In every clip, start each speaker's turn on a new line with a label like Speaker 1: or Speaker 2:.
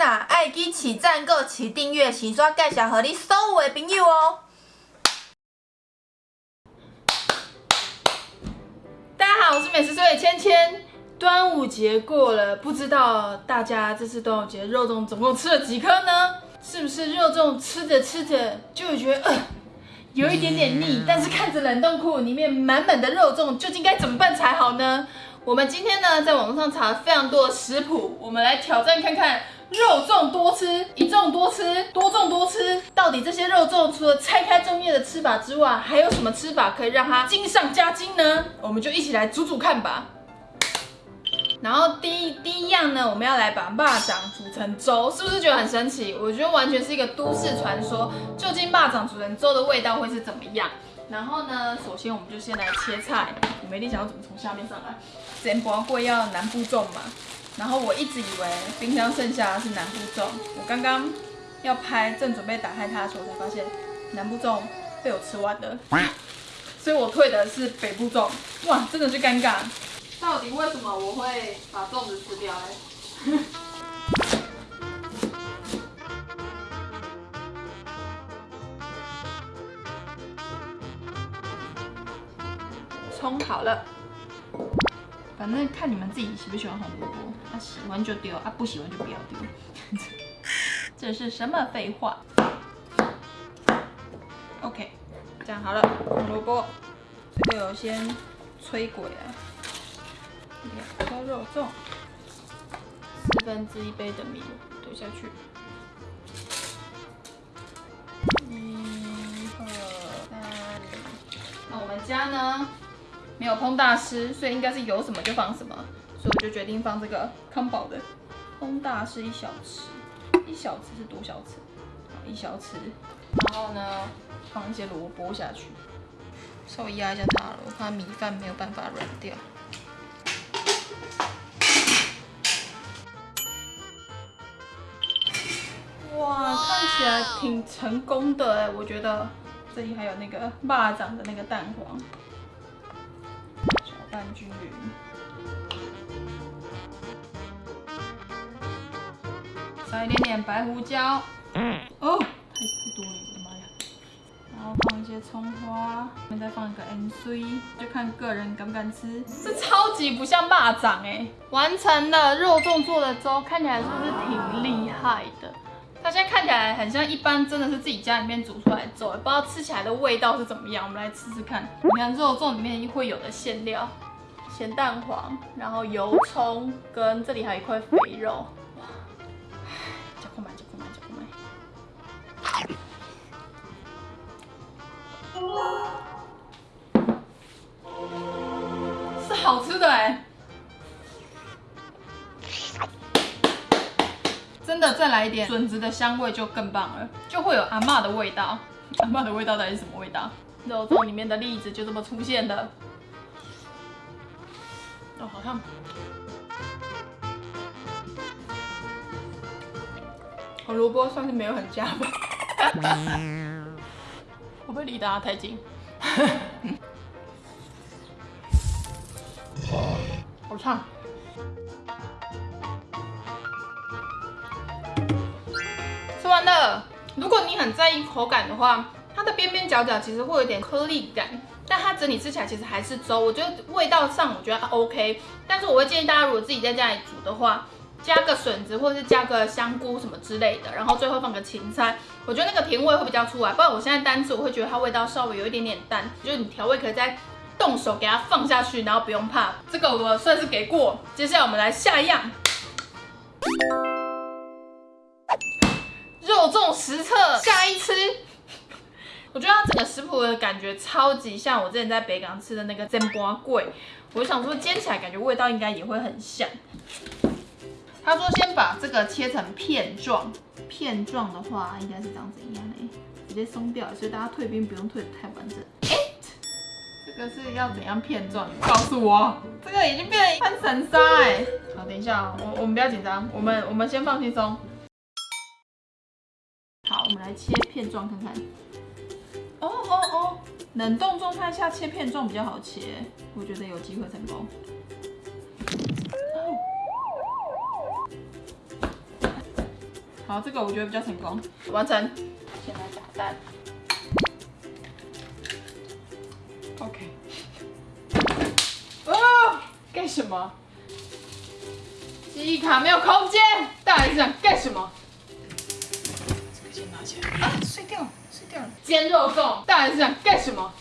Speaker 1: 啊，爱记起赞、个起订阅，先刷介绍给你所有的朋友哦。
Speaker 2: 大家好，我是美食水芊芊。端午节过了，不知道大家这次端午节肉粽总共吃了几颗呢？是不是肉粽吃着吃着就会觉得呃有一点点腻？但是看着冷冻库里面满满的肉粽，究竟该怎么办才好呢？我们今天呢，在网络上查了非常多的食谱，我们来挑战看看肉粽多吃，一粽多吃，多粽多吃，到底这些肉粽除了拆开粽叶的吃法之外，还有什么吃法可以让它精上加精呢？我们就一起来煮煮看吧。然后第一第一样呢，我们要来把蚂掌煮成粥，是不是觉得很神奇？我觉得完全是一个都市传说。究竟蚂掌煮成粥的味道会是怎么样？然后呢，首先我们就先来切菜。我没力想要怎么从下面上来。煎包会要南部粽嘛？然后我一直以为冰箱剩下的是南部粽，我刚刚要拍，正准备打开它的时候，才发现南部粽被我吃完了，所以我退的是北部粽。哇，真的是尴尬。到底为什么我会把粽子吃掉嘞？葱好了，反正看你们自己喜不喜欢红萝卜，啊喜欢就丢，啊不喜欢就不要丢。这是什么废话？OK，这样好了，红萝卜，这个有先摧鬼啊。两颗肉粽，四分之一杯的米丢下去，一、二、三。那我们家呢没有烹大师，所以应该是有什么就放什么，所以我就决定放这个康宝的烹大师一小匙，一小匙是多小匙？一小匙。然后呢，放一些萝卜下去，稍微压一下它了，我怕米饭没有办法软掉。哇，看起来挺成功的哎，我觉得这里还有那个蚂蚱的那个蛋黄，拌均匀，撒一点点白胡椒，哦，太太多了，我的妈呀！然后放一些葱花，后面再放一个 N C，就看个人敢不敢吃。这超级不像蚂蚱哎，完成了肉粽做的粥，看起来是不是挺厉害的？它现在看起来很像一般，真的是自己家里面煮出来的粥，不知道吃起来的味道是怎么样。我们来吃吃看。你看肉粽里面会有的馅料，咸蛋黄，然后油葱，跟这里还有一块肥肉。哇，加快买，加快买，加快买。是好吃的哎。真的再来一点 笋子的香味就更棒了，就会有阿妈的味道。阿妈的味道到底是什么味道？肉粽里面的栗子就这么出现的。哦，好像红萝卜算是没有很加吧。会不会离大家太近？好烫。如果你很在意口感的话，它的边边角角其实会有点颗粒感，但它整体吃起来其实还是粥。我觉得味道上我觉得 OK，但是我会建议大家如果自己在家里煮的话，加个笋子或者是加个香菇什么之类的，然后最后放个芹菜，我觉得那个甜味会比较出来。不然我现在单吃我会觉得它味道稍微有一点点淡，就是你调味可以再动手给它放下去，然后不用怕。这个我算是给过。接下来我们来下一样。肉粽实测下一吃，我觉得它整个食谱的感觉超级像我之前在北港吃的那个煎包桂，我想说煎起来感觉味道应该也会很像。他说先把这个切成片状，片状的话应该是长怎样呢？直接松掉，所以大家退冰不用退的太完整。哎，这个是要怎样片状？告诉我，这个已经变成一盘散沙哎。好，等一下，我我们不要紧张，我们我们先放轻松。好，我们来切片状看看。哦哦哦，冷冻状态下切片状比较好切，我觉得有机会成功。好，这个我觉得比较成功，完成。先来打蛋。OK。哦，干什么？记忆卡没有空间，到底是想干什么？啊，碎掉了，碎掉了。煎肉粽，到底是想干什么？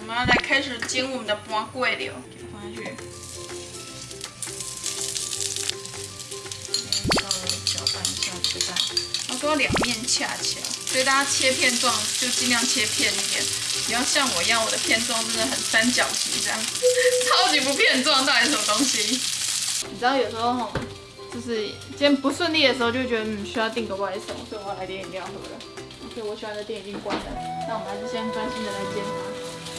Speaker 1: 我们要来开始煎我们的瓜桂了，给它放下去。稍微搅拌一下鸡蛋，他说两面恰恰，所以大家切片状就尽量切片一点，不要像我一样，我的片状真的很三角形这样，超级不片状，到底是什么东西？
Speaker 2: 你知道有时候吼就是今天不顺利的时候，就觉得嗯需要订个外送，所以我要来点饮料喝了。OK，我喜欢的店已经关了，那我们还是先专心的来煎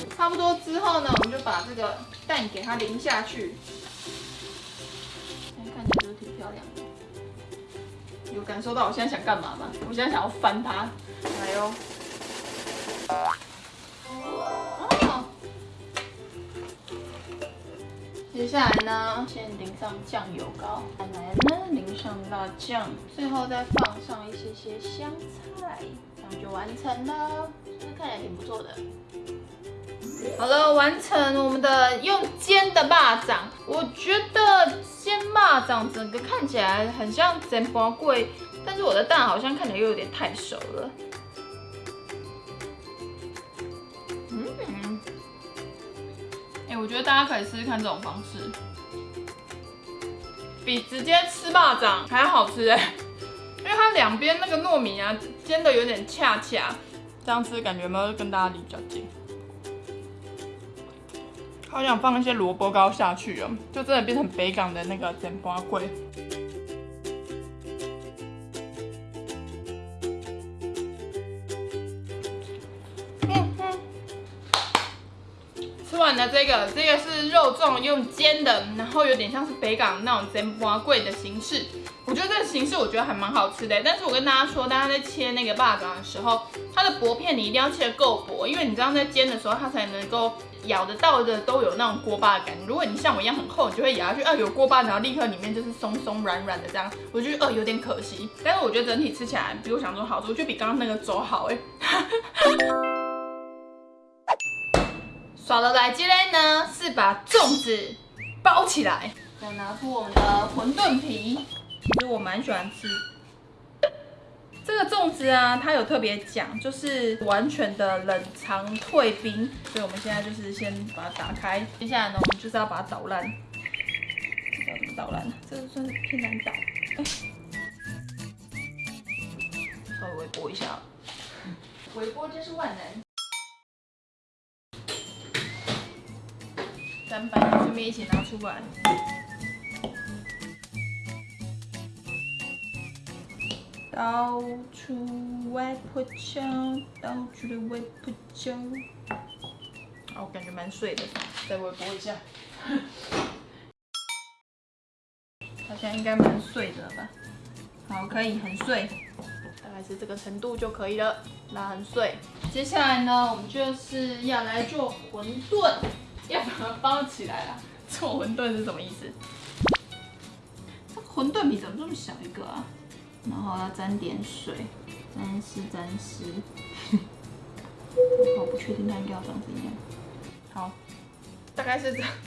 Speaker 2: 它。差不多之后呢，我们就把这个蛋给它淋下去。现在看起来都挺漂亮的。有感受到我现在想干嘛吗？我现在想要翻它。来哟。哦。下来呢，先淋上酱油膏，再来呢淋上辣酱，最后再放上一些些香菜，这样就完成了。是不是看起来挺不错的？好了，完成我们的用煎的蚂蚱。我觉得煎蚂蚱整个看起来很像煎包桂，但是我的蛋好像看起来又有点太熟了。我觉得大家可以试试看这种方式，比直接吃霸掌还要好吃哎，因为它两边那个糯米啊煎的有点恰恰，这样吃感觉有没有跟大家离比较近？好想放一些萝卜糕下去哦，就真的变成北港的那个煎包桂。完了这个，这个是肉粽用煎的，然后有点像是北港那种煎花桂的形式。我觉得这个形式我觉得还蛮好吃的，但是我跟大家说，大家在切那个霸掌的时候，它的薄片你一定要切得够薄，因为你这样在煎的时候，它才能够咬得到的都有那种锅巴的感觉。如果你像我一样很厚，你就会咬下去，啊有锅巴，然后立刻里面就是松松软软的这样，我觉得呃有点可惜。但是我觉得整体吃起来比我想中好吃，我觉得比刚刚那个粥好哎。耍的来今天呢是把粽子包起来，再拿出我们的馄饨皮。其实我蛮喜欢吃这个粽子啊，它有特别讲，就是完全的冷藏退冰，所以我们现在就是先把它打开，接下来呢，我们就是要把它捣烂。不知道怎么捣烂，这个算是偏难捣。哎，稍微微波一下，微波真是万能。砧板也顺便一起拿出来。到处外婆敲，到处的外婆敲。哦，我感觉蛮碎的，再微波一下。好像应该蛮碎的了吧？好，可以很碎，大概是这个程度就可以了。那很碎。接下来呢，我们就是要来做馄饨，要把它包起来啦。做馄饨是什么意思？这馄饨皮怎么这么小一个啊？然后要沾点水，沾湿沾湿。我不确定它应该要长怎样。好，大概是这样。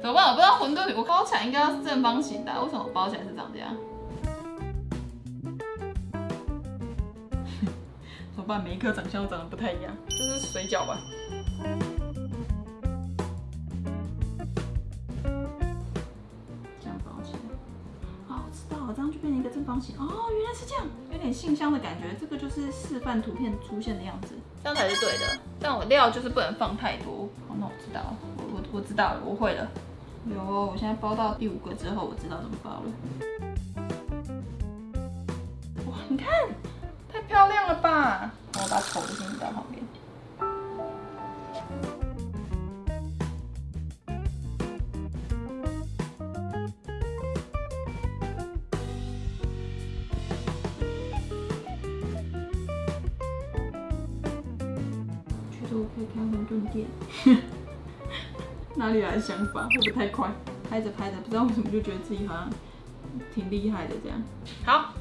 Speaker 2: 怎么办？我不知道馄饨皮我包起来应该要是正方形的，为什么我包起来是长这样？办？每一颗长相都长得不太一样，这是水饺吧？这样包起来。哦，我知道了，这样就变成一个正方形。哦，原来是这样，有点信箱的感觉。这个就是示范图片出现的样子，这样才是对的。但我料就是不能放太多。好，那我知道了，我我我知道了，我会了。有，我现在包到第五个之后，我知道怎么包了。哇，你看，太漂亮了吧！我把丑的先移到旁边。觉得我可以开馄饨店。哪里来的想法？会不会太快？拍着拍着，不知道为什么就觉得自己好像挺厉害的这样。好，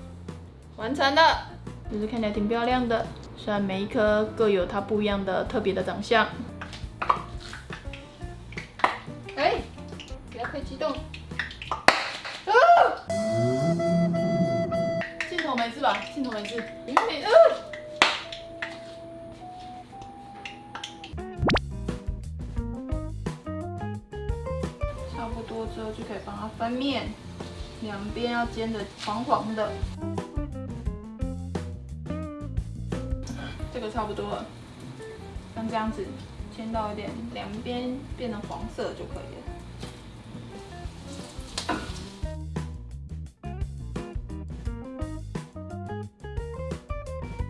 Speaker 2: 完成了，就是看起来挺漂亮的。虽然每一颗各有它不一样的特别的长相。哎，不要太激动。啊！镜头没事吧？镜头没事。有点呃。差不多之后就可以帮它翻面，两边要煎的黄黄的。差不多了，像这样子煎到一点，两边变成黄色就可以了。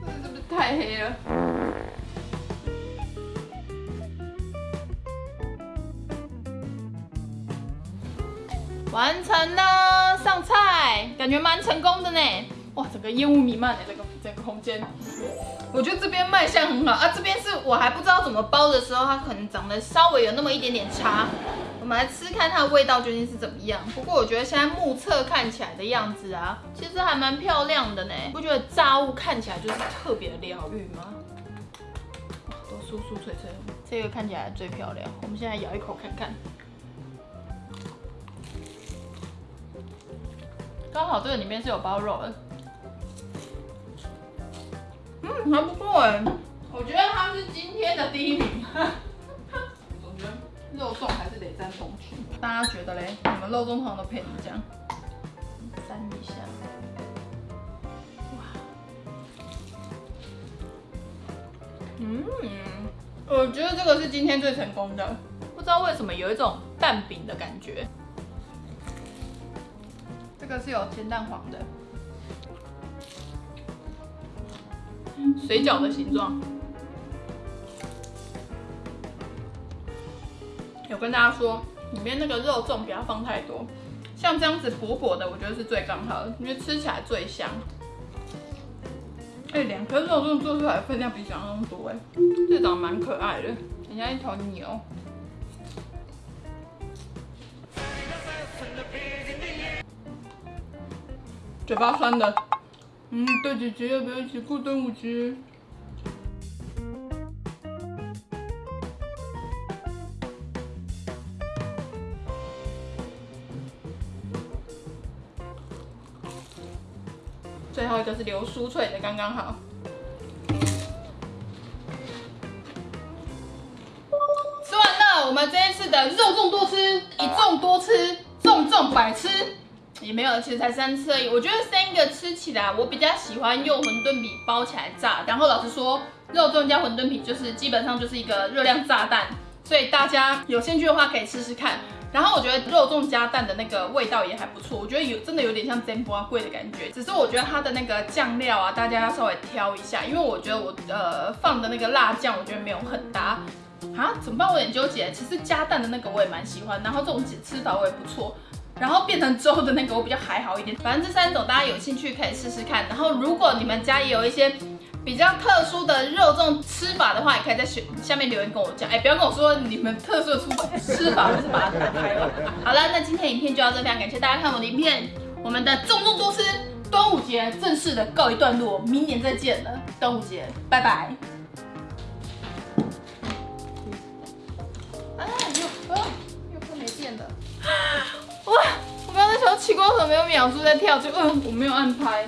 Speaker 2: 这是不是太黑了？完成了，上菜，感觉蛮成功的呢。哇，整个烟雾弥漫的这个整个空间，我觉得这边卖相很好啊。这边是我还不知道怎么包的时候，它可能长得稍微有那么一点点差。我们来吃看它的味道究竟是怎么样。不过我觉得现在目测看起来的样子啊，其实还蛮漂亮的呢。不觉得炸物看起来就是特别疗愈吗？都酥酥脆脆，这个看起来最漂亮。我们现在咬一口看看。刚好这个里面是有包肉的，嗯，还不错哎，我觉得它是今天的第一名。我觉得肉粽还是得沾红曲，大家觉得嘞？你们肉粽通常都配什么酱？沾一下，哇，嗯，我觉得这个是今天最成功的，不知道为什么有一种蛋饼的感觉。这个是有煎蛋黄的，水饺的形状。有跟大家说，里面那个肉粽不要放太多，像这样子薄薄的，我觉得是最刚好的，因为吃起来最香。哎，两颗肉粽做出来分量比想象中多哎，这长得蛮可爱的，很像一头牛。嘴巴酸的，嗯，大姐姐要不要一起过端午节？最后一个是流酥脆的，刚刚好。吃完了，我们这一次的肉粽多吃，一粽多吃，粽粽百吃。也没有，其实才三次而已。我觉得三个吃起来，我比较喜欢用馄饨皮包起来炸。然后老实说，肉粽加馄饨皮就是基本上就是一个热量炸弹，所以大家有兴趣的话可以试试看。然后我觉得肉粽加蛋的那个味道也还不错，我觉得有真的有点像煎波贵的感觉。只是我觉得它的那个酱料啊，大家要稍微挑一下，因为我觉得我呃放的那个辣酱，我觉得没有很搭。啊，怎么办？我有点纠结。其实加蛋的那个我也蛮喜欢，然后这种吃法我也不错。然后变成粥的那个我比较还好一点，反正这三种大家有兴趣可以试试看。然后如果你们家也有一些比较特殊的肉粽吃法的话，也可以在下面留言跟我讲。哎，不要跟我说你们特殊的吃法，吃法就是把它打开了。好了，那今天影片就到这，非常感谢大家看我的影片。我们的粽粽多吃端午节正式的告一段落，明年再见了，端午节拜拜。啊，又啊，又快没电了。奇怪，为什么没有秒数在跳？就嗯，我没有按拍。